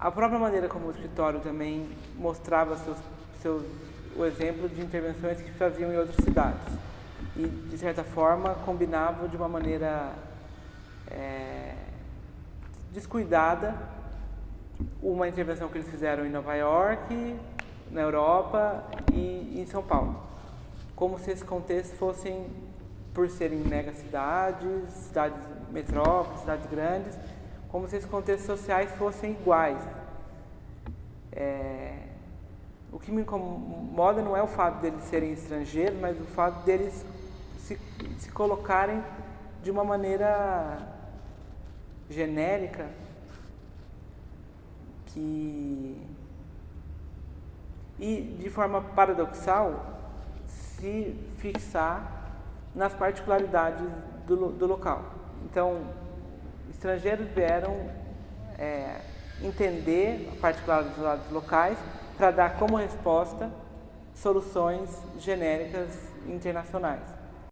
A própria maneira como o escritório também mostrava seus, seus, o exemplo de intervenções que faziam em outras cidades. E, de certa forma, combinavam de uma maneira é, descuidada uma intervenção que eles fizeram em Nova York, na Europa e em São Paulo. Como se esses contextos fossem, por serem megacidades, cidades metrópoles, cidades grandes, como se esses contextos sociais fossem iguais. É, o que me incomoda não é o fato deles serem estrangeiros, mas o fato deles se, se colocarem de uma maneira genérica que e de forma paradoxal se fixar nas particularidades do, do local. Então, estrangeiros vieram é, entender particularidades locais para dar como resposta soluções genéricas internacionais.